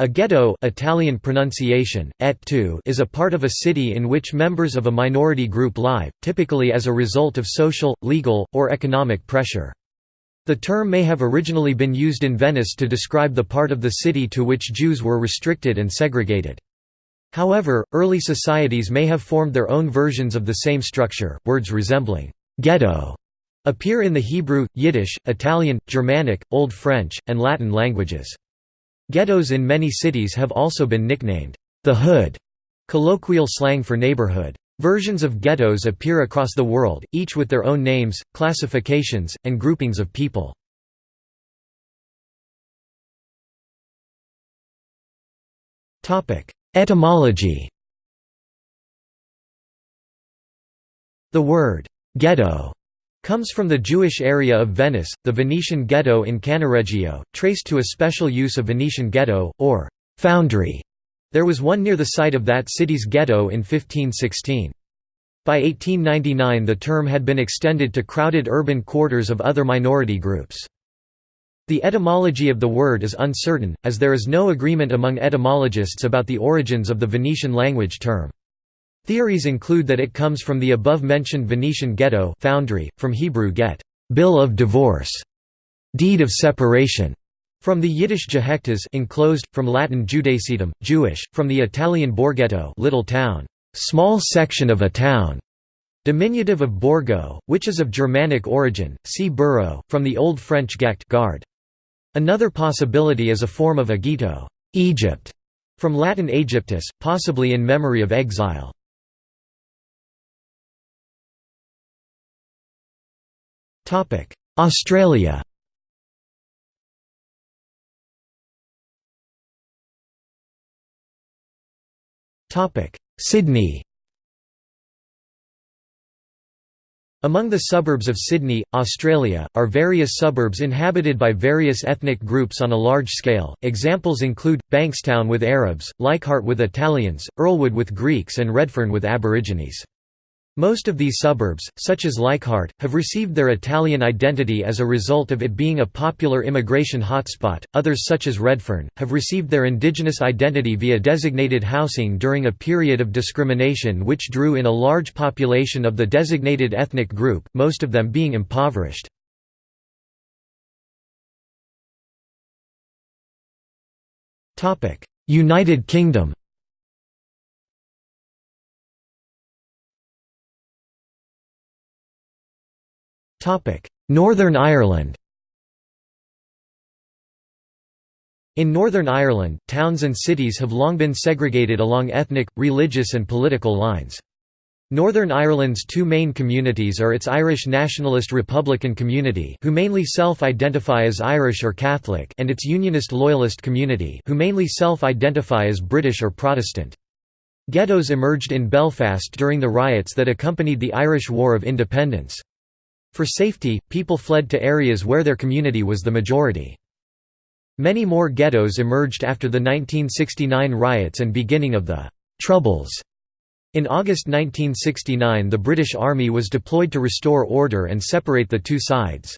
A ghetto Italian pronunciation, et tu, is a part of a city in which members of a minority group live, typically as a result of social, legal, or economic pressure. The term may have originally been used in Venice to describe the part of the city to which Jews were restricted and segregated. However, early societies may have formed their own versions of the same structure. Words resembling ghetto appear in the Hebrew, Yiddish, Italian, Germanic, Old French, and Latin languages. Ghettos in many cities have also been nicknamed, the hood, colloquial slang for neighborhood. Versions of ghettos appear across the world, each with their own names, classifications, and groupings of people. Etymology The word, ghetto comes from the Jewish area of Venice, the Venetian ghetto in Cannaregio, traced to a special use of Venetian ghetto, or foundry. There was one near the site of that city's ghetto in 1516. By 1899 the term had been extended to crowded urban quarters of other minority groups. The etymology of the word is uncertain, as there is no agreement among etymologists about the origins of the Venetian language term. Theories include that it comes from the above-mentioned Venetian ghetto foundry, from Hebrew get bill of divorce, deed of separation, from the Yiddish gehektas enclosed, from Latin judacetum, Jewish, from the Italian borghetto little town, small section of a town, diminutive of borgo, which is of Germanic origin, see borough, from the Old French gect guard. Another possibility is a form of agito Egypt, from Latin Aegyptus, possibly in memory of exile. Australia Sydney Among the suburbs of Sydney, Australia, are various suburbs inhabited by various ethnic groups on a large scale. Examples include Bankstown with Arabs, Leichhardt with Italians, Earlwood with Greeks, and Redfern with Aborigines. Most of these suburbs, such as Leichhardt, have received their Italian identity as a result of it being a popular immigration hotspot, others such as Redfern, have received their indigenous identity via designated housing during a period of discrimination which drew in a large population of the designated ethnic group, most of them being impoverished. United Kingdom Northern Ireland In Northern Ireland, towns and cities have long been segregated along ethnic, religious and political lines. Northern Ireland's two main communities are its Irish Nationalist Republican community who mainly self-identify as Irish or Catholic and its Unionist Loyalist community who mainly self-identify as British or Protestant. Ghettos emerged in Belfast during the riots that accompanied the Irish War of Independence. For safety, people fled to areas where their community was the majority. Many more ghettos emerged after the 1969 riots and beginning of the «Troubles». In August 1969 the British Army was deployed to restore order and separate the two sides.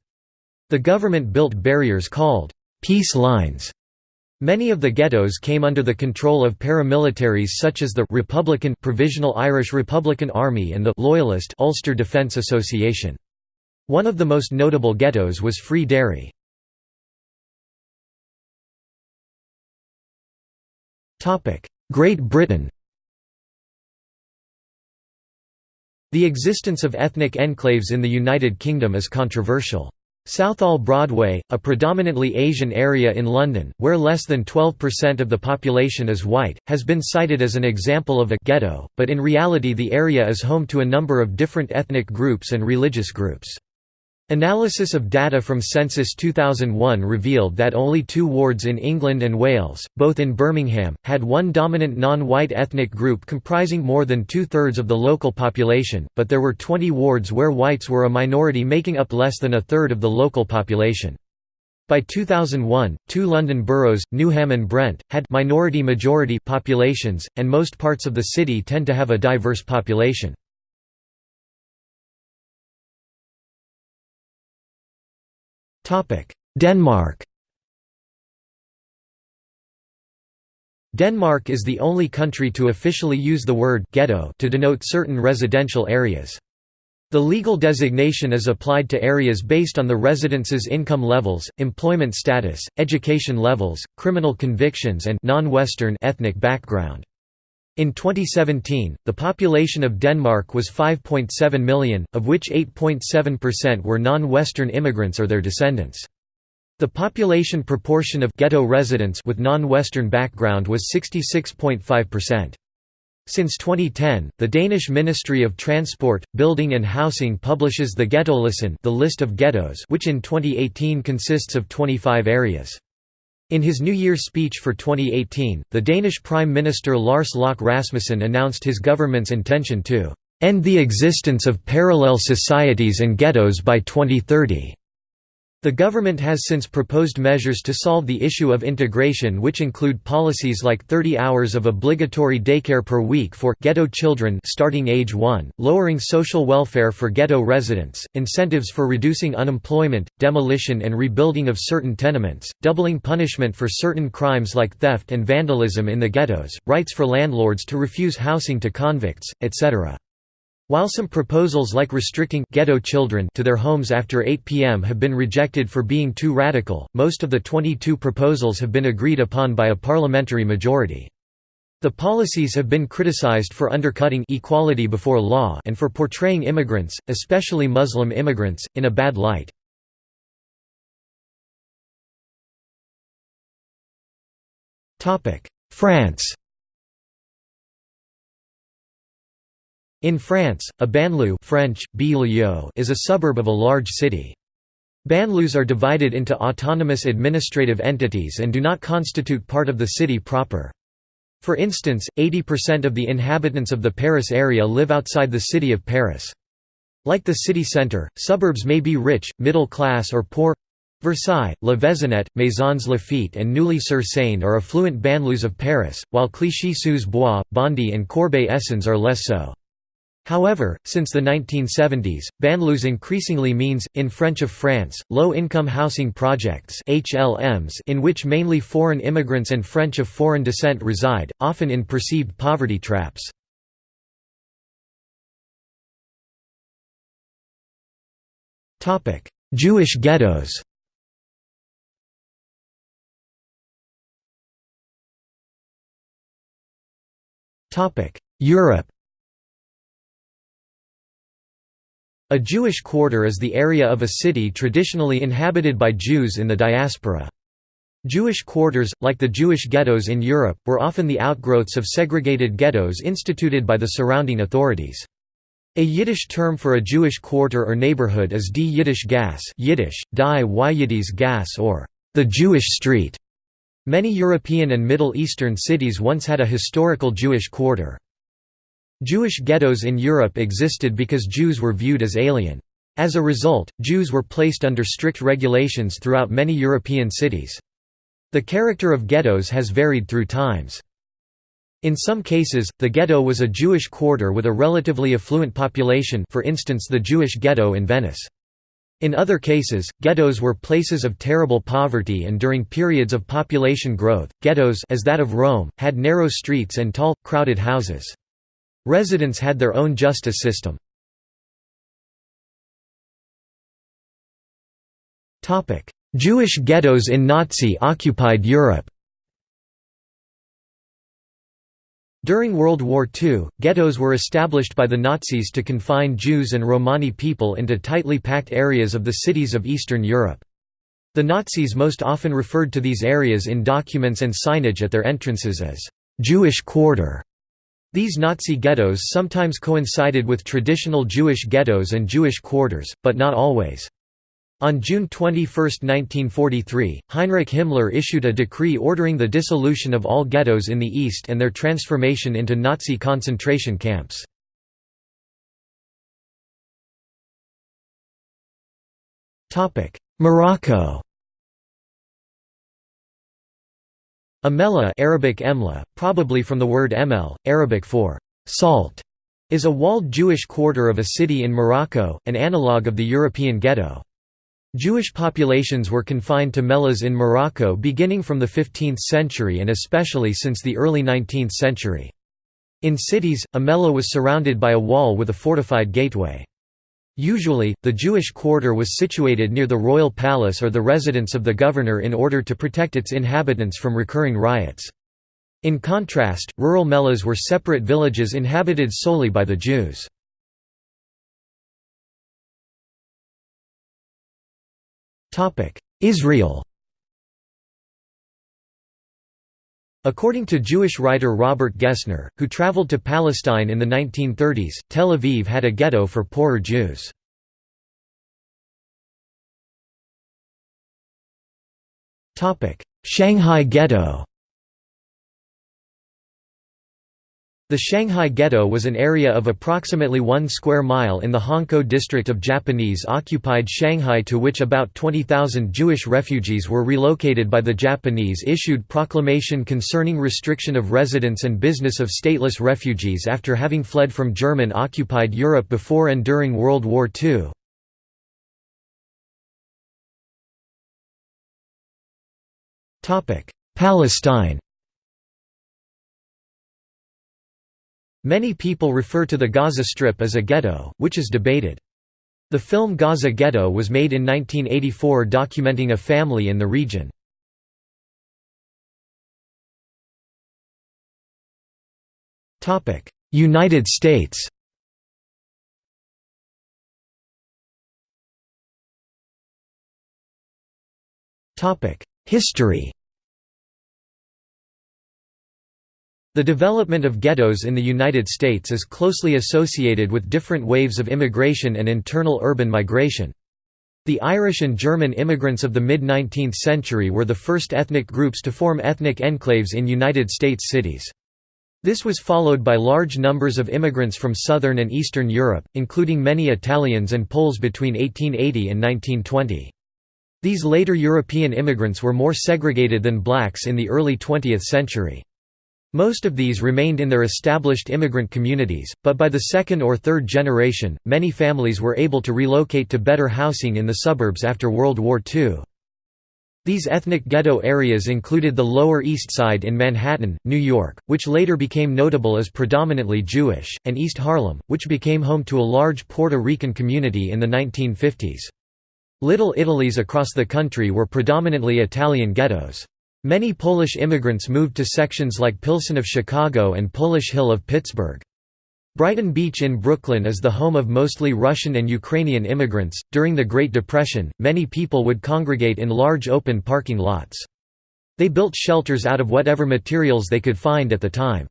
The government built barriers called «peace lines». Many of the ghettos came under the control of paramilitaries such as the Republican Provisional Irish Republican Army and the Loyalist Ulster Defence Association. One of the most notable ghettos was Free Derry. Great Britain The existence of ethnic enclaves in the United Kingdom is controversial. Southall Broadway, a predominantly Asian area in London, where less than 12% of the population is white, has been cited as an example of a ghetto, but in reality the area is home to a number of different ethnic groups and religious groups. Analysis of data from Census 2001 revealed that only two wards in England and Wales, both in Birmingham, had one dominant non-white ethnic group comprising more than two-thirds of the local population, but there were 20 wards where whites were a minority making up less than a third of the local population. By 2001, two London boroughs, Newham and Brent, had minority-majority populations, and most parts of the city tend to have a diverse population. Denmark Denmark is the only country to officially use the word «ghetto» to denote certain residential areas. The legal designation is applied to areas based on the residents' income levels, employment status, education levels, criminal convictions and non-Western ethnic background. In 2017, the population of Denmark was 5.7 million, of which 8.7% were non-Western immigrants or their descendants. The population proportion of ghetto residents with non-Western background was 66.5%. Since 2010, the Danish Ministry of Transport, Building and Housing publishes the Ghettolisten the list of ghettos which in 2018 consists of 25 areas. In his New Year's speech for 2018, the Danish Prime Minister Lars Løkke Rasmussen announced his government's intention to "...end the existence of parallel societies and ghettos by 2030." The government has since proposed measures to solve the issue of integration which include policies like 30 hours of obligatory daycare per week for ghetto children starting age 1, lowering social welfare for ghetto residents, incentives for reducing unemployment, demolition and rebuilding of certain tenements, doubling punishment for certain crimes like theft and vandalism in the ghettos, rights for landlords to refuse housing to convicts, etc. While some proposals like restricting ghetto children to their homes after 8 p.m. have been rejected for being too radical, most of the 22 proposals have been agreed upon by a parliamentary majority. The policies have been criticized for undercutting equality before law and for portraying immigrants, especially Muslim immigrants, in a bad light. France In France, a banlieue French, is a suburb of a large city. Banlieues are divided into autonomous administrative entities and do not constitute part of the city proper. For instance, 80% of the inhabitants of the Paris area live outside the city of Paris. Like the city centre, suburbs may be rich, middle class or poor. Versailles, Le Vésinet, Maisons Laffitte and Neuilly-sur-Seine are affluent banlieues of Paris, while Clichy-sous-Bois, Bondy and Corbeil-Essonnes are less so. However, since the 1970s, banlieues increasingly means, in French of France, low-income housing projects HLMs in which mainly foreign immigrants and French of foreign descent reside, often in perceived poverty traps. Jewish ghettos Europe A Jewish quarter is the area of a city traditionally inhabited by Jews in the diaspora. Jewish quarters, like the Jewish ghettos in Europe, were often the outgrowths of segregated ghettos instituted by the surrounding authorities. A Yiddish term for a Jewish quarter or neighborhood is die Yiddish Gas Yiddish, die Yiddish Gas or the Jewish Street. Many European and Middle Eastern cities once had a historical Jewish quarter. Jewish ghettos in Europe existed because Jews were viewed as alien. As a result, Jews were placed under strict regulations throughout many European cities. The character of ghettos has varied through times. In some cases, the ghetto was a Jewish quarter with a relatively affluent population for instance the Jewish ghetto in Venice. In other cases, ghettos were places of terrible poverty and during periods of population growth, ghettos as that of Rome, had narrow streets and tall, crowded houses. Residents had their own justice system. Jewish ghettos in Nazi-occupied Europe During World War II, ghettos were established by the Nazis to confine Jews and Romani people into tightly packed areas of the cities of Eastern Europe. The Nazis most often referred to these areas in documents and signage at their entrances as «Jewish quarter» These Nazi ghettos sometimes coincided with traditional Jewish ghettos and Jewish quarters, but not always. On June 21, 1943, Heinrich Himmler issued a decree ordering the dissolution of all ghettos in the East and their transformation into Nazi concentration camps. Morocco A mellah Arabic emla, probably from the word emel, Arabic for salt, is a walled Jewish quarter of a city in Morocco, an analogue of the European ghetto. Jewish populations were confined to mellahs in Morocco beginning from the 15th century and especially since the early 19th century. In cities, a mellah was surrounded by a wall with a fortified gateway. Usually, the Jewish quarter was situated near the royal palace or the residence of the governor in order to protect its inhabitants from recurring riots. In contrast, rural mellahs were separate villages inhabited solely by the Jews. Israel According to Jewish writer Robert Gessner, who traveled to Palestine in the 1930s, Tel Aviv had a ghetto for poorer Jews. Shanghai Ghetto The Shanghai Ghetto was an area of approximately one square mile in the Hongkou district of Japanese-occupied Shanghai to which about 20,000 Jewish refugees were relocated by the Japanese-issued proclamation concerning restriction of residence and business of stateless refugees after having fled from German-occupied Europe before and during World War II. Palestine Many people refer to the Gaza Strip as a ghetto, which is debated. The film Gaza Ghetto was made in 1984 documenting a family in the region. United States History The development of ghettos in the United States is closely associated with different waves of immigration and internal urban migration. The Irish and German immigrants of the mid-19th century were the first ethnic groups to form ethnic enclaves in United States cities. This was followed by large numbers of immigrants from southern and eastern Europe, including many Italians and Poles between 1880 and 1920. These later European immigrants were more segregated than blacks in the early 20th century. Most of these remained in their established immigrant communities, but by the second or third generation, many families were able to relocate to better housing in the suburbs after World War II. These ethnic ghetto areas included the Lower East Side in Manhattan, New York, which later became notable as predominantly Jewish, and East Harlem, which became home to a large Puerto Rican community in the 1950s. Little Italies across the country were predominantly Italian ghettos. Many Polish immigrants moved to sections like Pilsen of Chicago and Polish Hill of Pittsburgh. Brighton Beach in Brooklyn is the home of mostly Russian and Ukrainian immigrants. During the Great Depression, many people would congregate in large open parking lots. They built shelters out of whatever materials they could find at the time.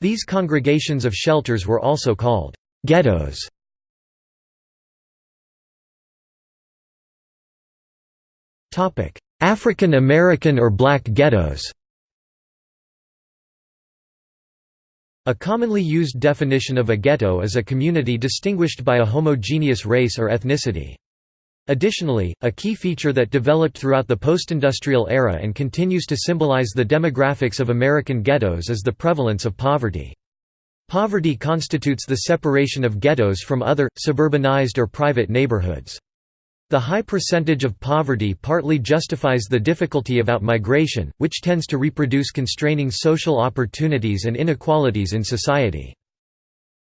These congregations of shelters were also called ghettos. Topic: African American or black ghettos A commonly used definition of a ghetto is a community distinguished by a homogeneous race or ethnicity. Additionally, a key feature that developed throughout the postindustrial era and continues to symbolize the demographics of American ghettos is the prevalence of poverty. Poverty constitutes the separation of ghettos from other, suburbanized or private neighborhoods. The high percentage of poverty partly justifies the difficulty of outmigration, which tends to reproduce constraining social opportunities and inequalities in society.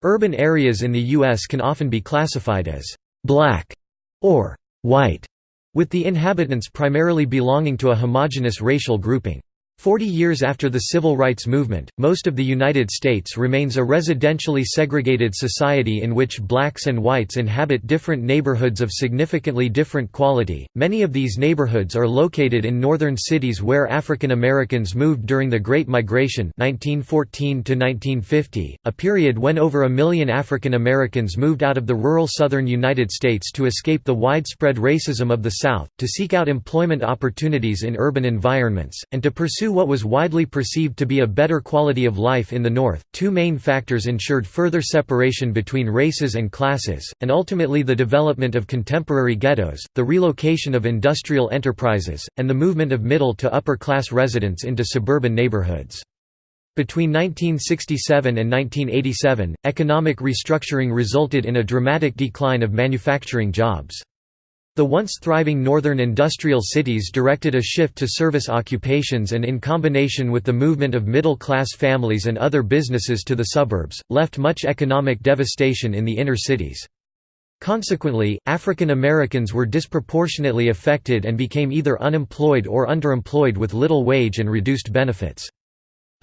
Urban areas in the U.S. can often be classified as «black» or «white», with the inhabitants primarily belonging to a homogeneous racial grouping. Forty years after the Civil Rights Movement, most of the United States remains a residentially segregated society in which blacks and whites inhabit different neighborhoods of significantly different quality. Many of these neighborhoods are located in northern cities where African Americans moved during the Great Migration 1914 to 1950, a period when over a million African Americans moved out of the rural southern United States to escape the widespread racism of the South, to seek out employment opportunities in urban environments, and to pursue pursue what was widely perceived to be a better quality of life in the North. Two main factors ensured further separation between races and classes, and ultimately the development of contemporary ghettos, the relocation of industrial enterprises, and the movement of middle to upper class residents into suburban neighborhoods. Between 1967 and 1987, economic restructuring resulted in a dramatic decline of manufacturing jobs. The once thriving northern industrial cities directed a shift to service occupations and in combination with the movement of middle-class families and other businesses to the suburbs, left much economic devastation in the inner cities. Consequently, African Americans were disproportionately affected and became either unemployed or underemployed with little wage and reduced benefits.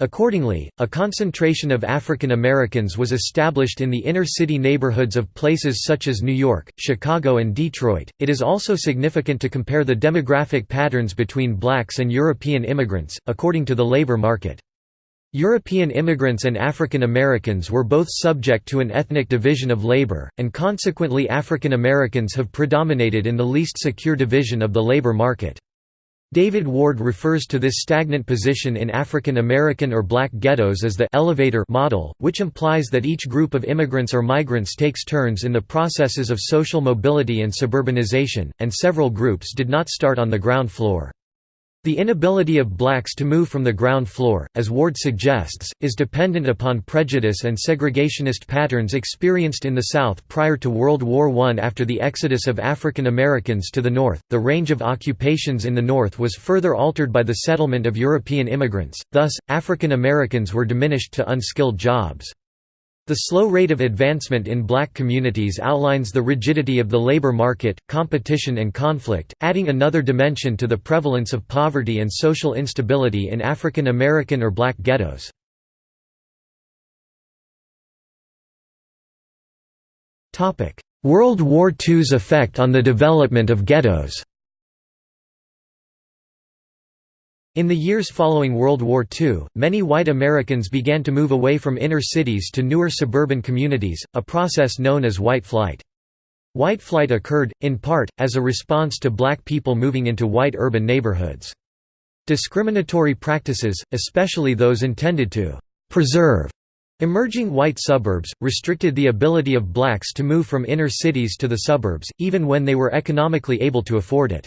Accordingly, a concentration of African Americans was established in the inner city neighborhoods of places such as New York, Chicago, and Detroit. It is also significant to compare the demographic patterns between blacks and European immigrants, according to the labor market. European immigrants and African Americans were both subject to an ethnic division of labor, and consequently African Americans have predominated in the least secure division of the labor market. David Ward refers to this stagnant position in African American or black ghettos as the elevator model, which implies that each group of immigrants or migrants takes turns in the processes of social mobility and suburbanization, and several groups did not start on the ground floor. The inability of blacks to move from the ground floor, as Ward suggests, is dependent upon prejudice and segregationist patterns experienced in the South prior to World War I. After the exodus of African Americans to the North, the range of occupations in the North was further altered by the settlement of European immigrants, thus, African Americans were diminished to unskilled jobs. The slow rate of advancement in black communities outlines the rigidity of the labor market, competition and conflict, adding another dimension to the prevalence of poverty and social instability in African American or black ghettos. World War II's effect on the development of ghettos In the years following World War II, many white Americans began to move away from inner cities to newer suburban communities, a process known as white flight. White flight occurred, in part, as a response to black people moving into white urban neighborhoods. Discriminatory practices, especially those intended to «preserve» emerging white suburbs, restricted the ability of blacks to move from inner cities to the suburbs, even when they were economically able to afford it.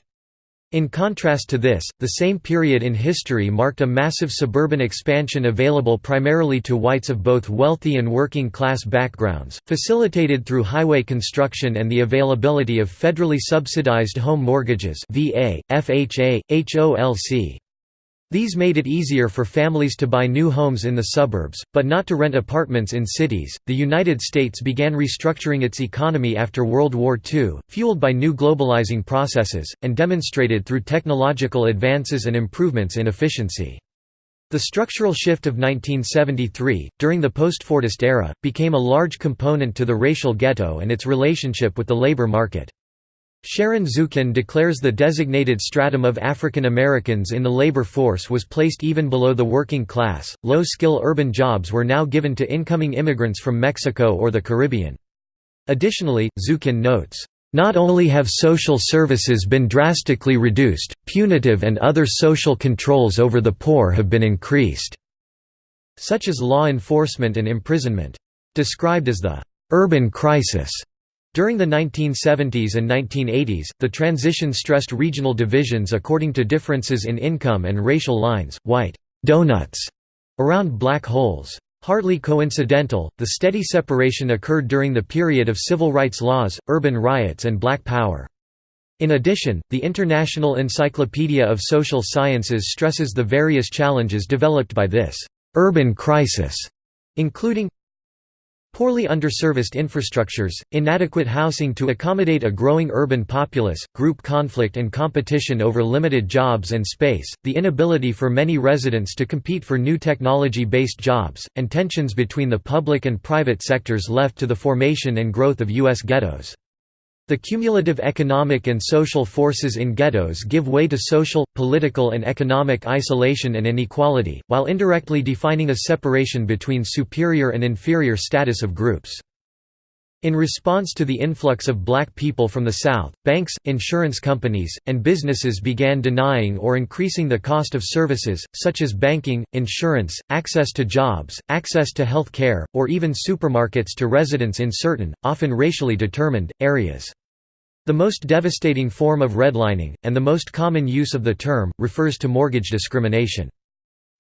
In contrast to this, the same period in history marked a massive suburban expansion available primarily to whites of both wealthy and working class backgrounds, facilitated through highway construction and the availability of federally subsidized home mortgages VA, FHA, HOLC. These made it easier for families to buy new homes in the suburbs, but not to rent apartments in cities. The United States began restructuring its economy after World War II, fueled by new globalizing processes, and demonstrated through technological advances and improvements in efficiency. The structural shift of 1973, during the post-Fordist era, became a large component to the racial ghetto and its relationship with the labor market. Sharon Zukin declares the designated stratum of African Americans in the labor force was placed even below the working class. Low skill urban jobs were now given to incoming immigrants from Mexico or the Caribbean. Additionally, Zukin notes, not only have social services been drastically reduced, punitive and other social controls over the poor have been increased, such as law enforcement and imprisonment. Described as the urban crisis, during the 1970s and 1980s, the transition stressed regional divisions according to differences in income and racial lines, white donuts around black holes. Hardly coincidental, the steady separation occurred during the period of civil rights laws, urban riots and black power. In addition, the International Encyclopedia of Social Sciences stresses the various challenges developed by this urban crisis, including Poorly underserviced infrastructures, inadequate housing to accommodate a growing urban populace, group conflict and competition over limited jobs and space, the inability for many residents to compete for new technology-based jobs, and tensions between the public and private sectors left to the formation and growth of U.S. ghettos. The cumulative economic and social forces in ghettos give way to social, political and economic isolation and inequality, while indirectly defining a separation between superior and inferior status of groups. In response to the influx of black people from the South, banks, insurance companies, and businesses began denying or increasing the cost of services, such as banking, insurance, access to jobs, access to health care, or even supermarkets to residents in certain, often racially determined, areas. The most devastating form of redlining, and the most common use of the term, refers to mortgage discrimination.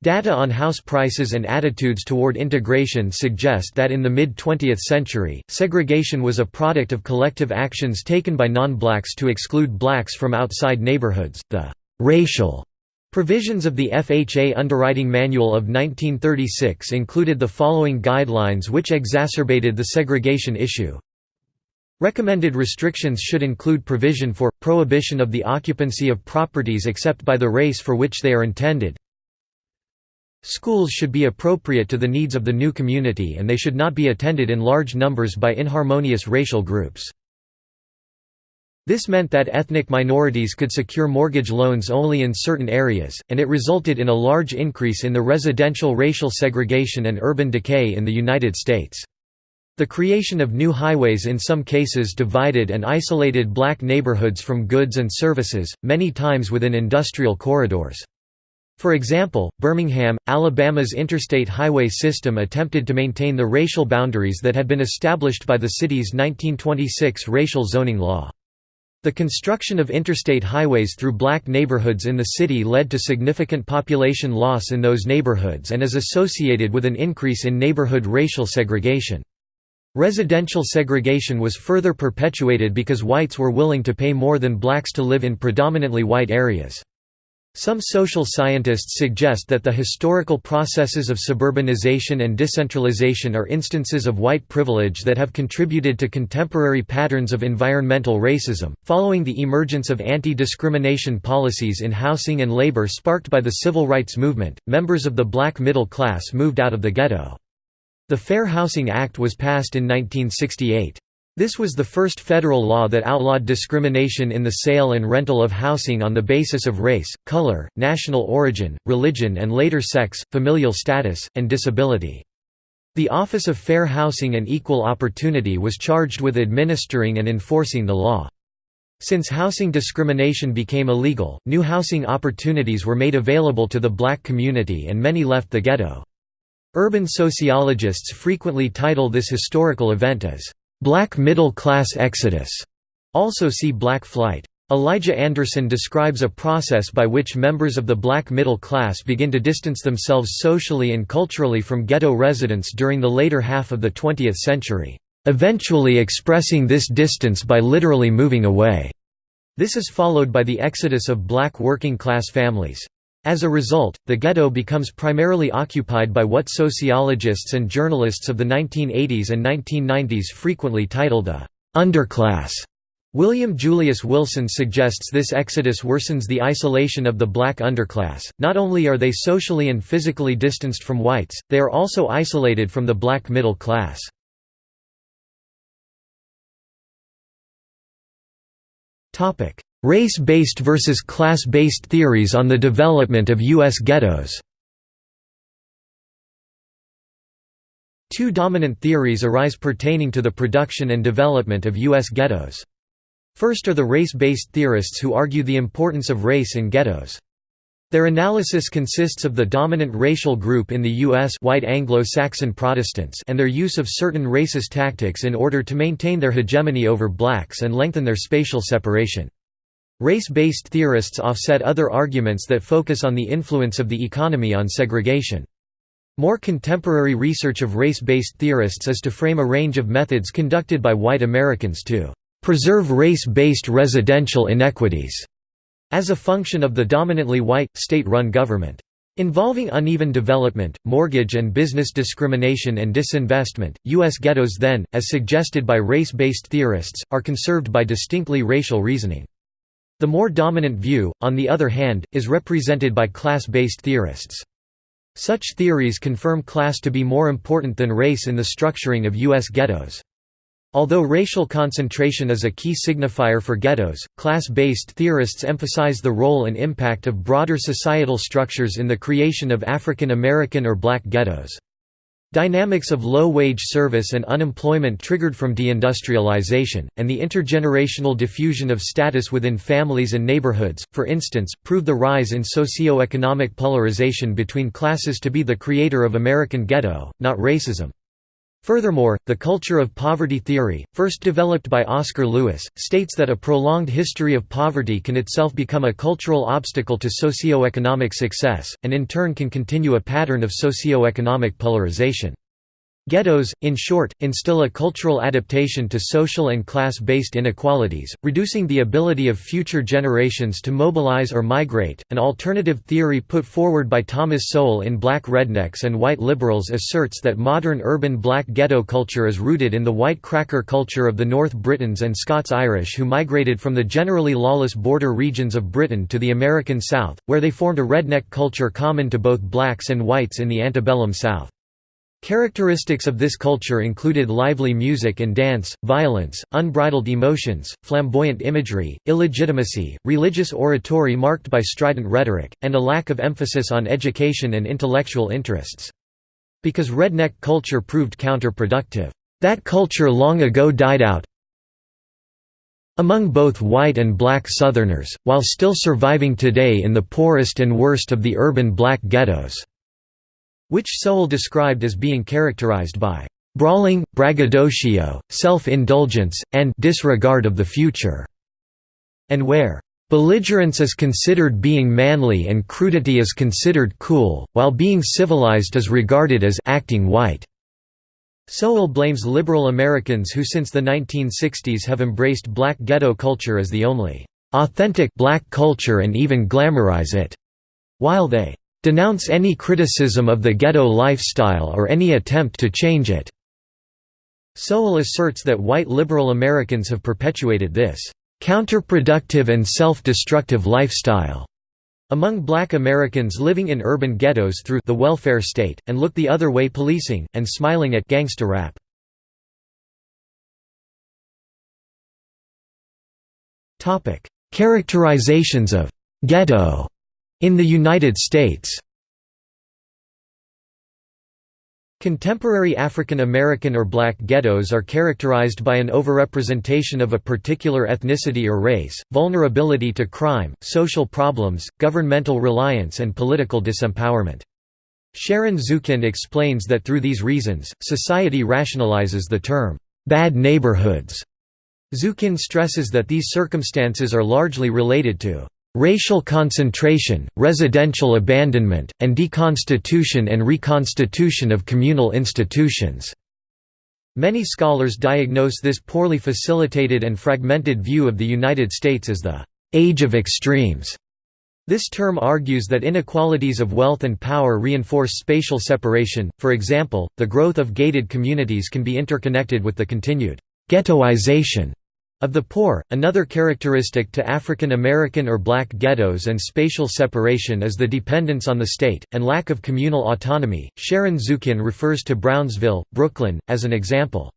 Data on house prices and attitudes toward integration suggest that in the mid-20th century, segregation was a product of collective actions taken by non-blacks to exclude blacks from outside neighborhoods. The racial provisions of the FHA Underwriting Manual of 1936 included the following guidelines which exacerbated the segregation issue. Recommended restrictions should include provision for, prohibition of the occupancy of properties except by the race for which they are intended, Schools should be appropriate to the needs of the new community and they should not be attended in large numbers by inharmonious racial groups. This meant that ethnic minorities could secure mortgage loans only in certain areas, and it resulted in a large increase in the residential racial segregation and urban decay in the United States. The creation of new highways in some cases divided and isolated black neighborhoods from goods and services, many times within industrial corridors. For example, Birmingham, Alabama's interstate highway system attempted to maintain the racial boundaries that had been established by the city's 1926 racial zoning law. The construction of interstate highways through black neighborhoods in the city led to significant population loss in those neighborhoods and is associated with an increase in neighborhood racial segregation. Residential segregation was further perpetuated because whites were willing to pay more than blacks to live in predominantly white areas. Some social scientists suggest that the historical processes of suburbanization and decentralization are instances of white privilege that have contributed to contemporary patterns of environmental racism. Following the emergence of anti discrimination policies in housing and labor sparked by the civil rights movement, members of the black middle class moved out of the ghetto. The Fair Housing Act was passed in 1968. This was the first federal law that outlawed discrimination in the sale and rental of housing on the basis of race, color, national origin, religion and later sex, familial status, and disability. The Office of Fair Housing and Equal Opportunity was charged with administering and enforcing the law. Since housing discrimination became illegal, new housing opportunities were made available to the black community and many left the ghetto. Urban sociologists frequently title this historical event as Black middle class exodus, also see Black Flight. Elijah Anderson describes a process by which members of the black middle class begin to distance themselves socially and culturally from ghetto residents during the later half of the 20th century, eventually expressing this distance by literally moving away. This is followed by the exodus of black working-class families. As a result, the ghetto becomes primarily occupied by what sociologists and journalists of the 1980s and 1990s frequently titled the underclass. William Julius Wilson suggests this exodus worsens the isolation of the black underclass. Not only are they socially and physically distanced from whites, they are also isolated from the black middle class. Topic: Race-based versus class-based theories on the development of U.S. ghettos Two dominant theories arise pertaining to the production and development of U.S. ghettos. First are the race-based theorists who argue the importance of race in ghettos. Their analysis consists of the dominant racial group in the U.S. white Anglo-Saxon Protestants and their use of certain racist tactics in order to maintain their hegemony over blacks and lengthen their spatial separation. Race-based theorists offset other arguments that focus on the influence of the economy on segregation. More contemporary research of race-based theorists is to frame a range of methods conducted by white Americans to preserve race-based residential inequities as a function of the dominantly white, state-run government. Involving uneven development, mortgage and business discrimination and disinvestment, U.S. ghettos then, as suggested by race-based theorists, are conserved by distinctly racial reasoning. The more dominant view, on the other hand, is represented by class-based theorists. Such theories confirm class to be more important than race in the structuring of U.S. ghettos. Although racial concentration is a key signifier for ghettos, class-based theorists emphasize the role and impact of broader societal structures in the creation of African American or black ghettos. Dynamics of low-wage service and unemployment triggered from deindustrialization, and the intergenerational diffusion of status within families and neighborhoods, for instance, prove the rise in socio-economic polarization between classes to be the creator of American ghetto, not racism. Furthermore, the culture of poverty theory, first developed by Oscar Lewis, states that a prolonged history of poverty can itself become a cultural obstacle to socio-economic success, and in turn can continue a pattern of socio-economic polarization. Ghettos, in short, instill a cultural adaptation to social and class-based inequalities, reducing the ability of future generations to mobilize or migrate. An alternative theory put forward by Thomas Sowell in Black Rednecks and White Liberals asserts that modern urban black ghetto culture is rooted in the white cracker culture of the North Britons and Scots-Irish who migrated from the generally lawless border regions of Britain to the American South, where they formed a redneck culture common to both blacks and whites in the antebellum South. Characteristics of this culture included lively music and dance, violence, unbridled emotions, flamboyant imagery, illegitimacy, religious oratory marked by strident rhetoric, and a lack of emphasis on education and intellectual interests. Because redneck culture proved counterproductive, that culture long ago died out among both white and black Southerners, while still surviving today in the poorest and worst of the urban black ghettos which Sowell described as being characterized by brawling, braggadocio, self-indulgence, and disregard of the future", and where belligerence is considered being manly and crudity is considered cool, while being civilized is regarded as acting white. Sowell blames liberal Americans who since the 1960s have embraced black ghetto culture as the only authentic black culture and even glamorize it, while they denounce any criticism of the ghetto lifestyle or any attempt to change it." Sowell asserts that white liberal Americans have perpetuated this counterproductive and self-destructive lifestyle among black Americans living in urban ghettos through the welfare state, and look the other way policing, and smiling at gangsta rap. Characterizations of «ghetto» In the United States Contemporary African American or black ghettos are characterized by an overrepresentation of a particular ethnicity or race, vulnerability to crime, social problems, governmental reliance and political disempowerment. Sharon Zukin explains that through these reasons, society rationalizes the term, "'bad neighborhoods'". Zukin stresses that these circumstances are largely related to racial concentration, residential abandonment, and deconstitution and reconstitution of communal institutions." Many scholars diagnose this poorly facilitated and fragmented view of the United States as the «age of extremes». This term argues that inequalities of wealth and power reinforce spatial separation, for example, the growth of gated communities can be interconnected with the continued «ghettoization» Of the poor, another characteristic to African American or black ghettos and spatial separation is the dependence on the state, and lack of communal autonomy. Sharon Zukin refers to Brownsville, Brooklyn, as an example.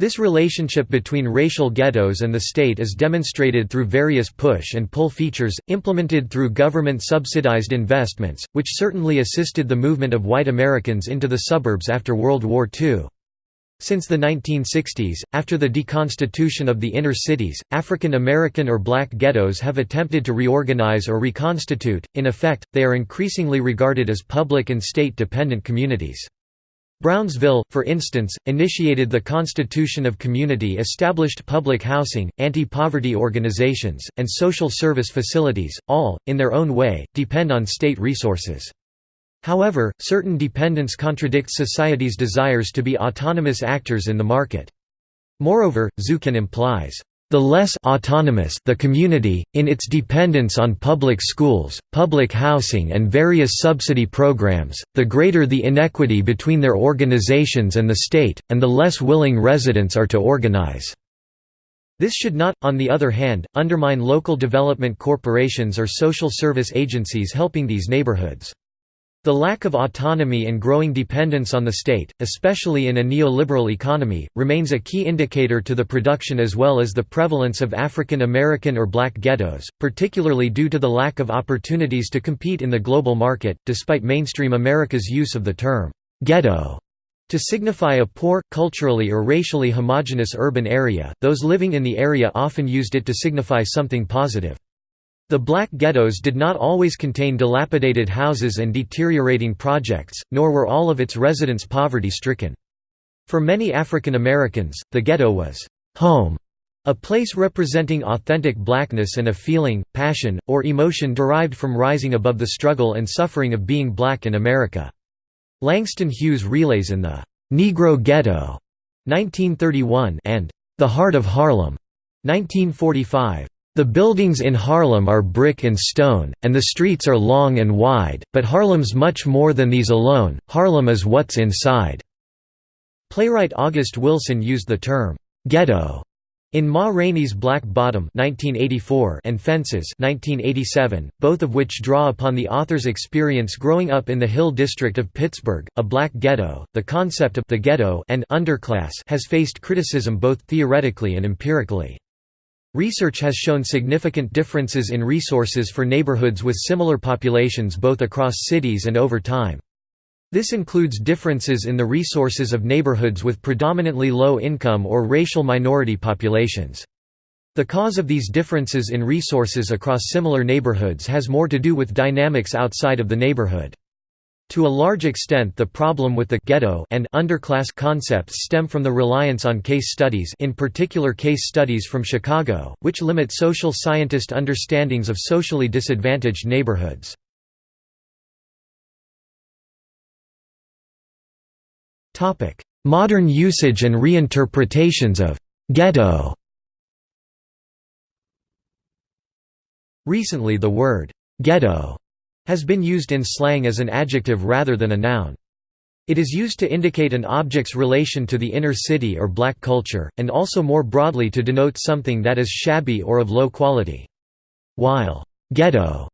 This relationship between racial ghettos and the state is demonstrated through various push and pull features, implemented through government-subsidized investments, which certainly assisted the movement of white Americans into the suburbs after World War II. Since the 1960s, after the deconstitution of the inner cities, African American or black ghettos have attempted to reorganize or reconstitute, in effect, they are increasingly regarded as public and state-dependent communities. Brownsville, for instance, initiated the constitution of community established public housing, anti-poverty organizations, and social service facilities, all, in their own way, depend on state resources. However, certain dependence contradicts society's desires to be autonomous actors in the market. Moreover, Zukin implies, the less autonomous the community, in its dependence on public schools, public housing and various subsidy programs, the greater the inequity between their organizations and the state, and the less willing residents are to organize. This should not, on the other hand, undermine local development corporations or social service agencies helping these neighborhoods. The lack of autonomy and growing dependence on the state, especially in a neoliberal economy, remains a key indicator to the production as well as the prevalence of African American or black ghettos, particularly due to the lack of opportunities to compete in the global market, despite mainstream America's use of the term «ghetto» to signify a poor, culturally or racially homogeneous urban area, those living in the area often used it to signify something positive. The black ghettos did not always contain dilapidated houses and deteriorating projects, nor were all of its residents poverty-stricken. For many African Americans, the ghetto was home, a place representing authentic blackness and a feeling, passion, or emotion derived from rising above the struggle and suffering of being black in America. Langston Hughes relays in the Negro Ghetto 1931 and The Heart of Harlem 1945. The buildings in Harlem are brick and stone, and the streets are long and wide, but Harlem's much more than these alone, Harlem is what's inside. Playwright August Wilson used the term, "'ghetto' in Ma Rainey's Black Bottom 1984 and Fences 1987, both of which draw upon the author's experience growing up in the Hill District of Pittsburgh, a black ghetto, the concept of the ghetto and underclass has faced criticism both theoretically and empirically. Research has shown significant differences in resources for neighborhoods with similar populations both across cities and over time. This includes differences in the resources of neighborhoods with predominantly low income or racial minority populations. The cause of these differences in resources across similar neighborhoods has more to do with dynamics outside of the neighborhood. To a large extent the problem with the ghetto and underclass concepts stem from the reliance on case studies in particular case studies from Chicago, which limit social scientist understandings of socially disadvantaged neighborhoods. Modern usage and reinterpretations of «ghetto» Recently the word «ghetto» has been used in slang as an adjective rather than a noun. It is used to indicate an object's relation to the inner city or black culture, and also more broadly to denote something that is shabby or of low quality. While «ghetto»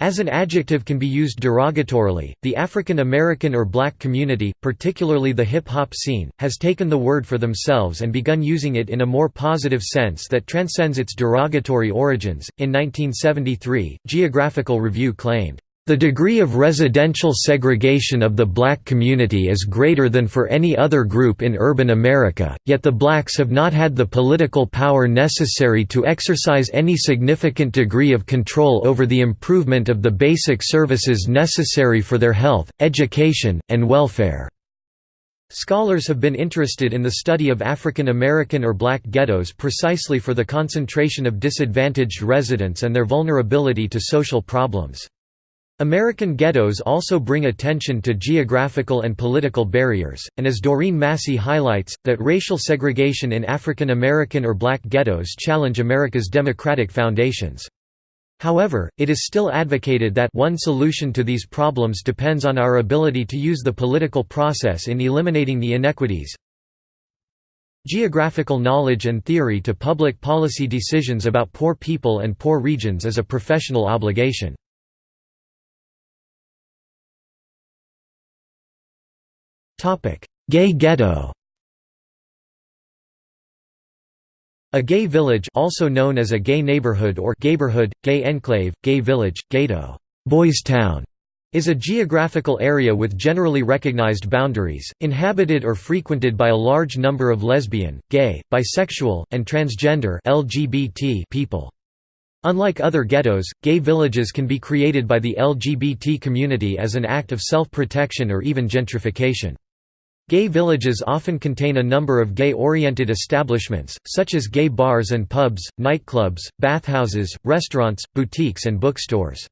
As an adjective can be used derogatorily, the African American or black community, particularly the hip-hop scene, has taken the word for themselves and begun using it in a more positive sense that transcends its derogatory origins. In 1973, Geographical Review claimed, the degree of residential segregation of the black community is greater than for any other group in urban America, yet the blacks have not had the political power necessary to exercise any significant degree of control over the improvement of the basic services necessary for their health, education, and welfare. Scholars have been interested in the study of African American or black ghettos precisely for the concentration of disadvantaged residents and their vulnerability to social problems. American ghettos also bring attention to geographical and political barriers, and as Doreen Massey highlights, that racial segregation in African American or black ghettos challenge America's democratic foundations. However, it is still advocated that one solution to these problems depends on our ability to use the political process in eliminating the inequities. Geographical knowledge and theory to public policy decisions about poor people and poor regions is a professional obligation. Gay ghetto A gay village also known as a gay neighborhood or gayborhood, gay enclave, gay village, ghetto, boys town, is a geographical area with generally recognized boundaries, inhabited or frequented by a large number of lesbian, gay, bisexual, and transgender LGBT people. Unlike other ghettos, gay villages can be created by the LGBT community as an act of self-protection or even gentrification. Gay villages often contain a number of gay-oriented establishments, such as gay bars and pubs, nightclubs, bathhouses, restaurants, boutiques and bookstores.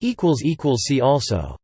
See also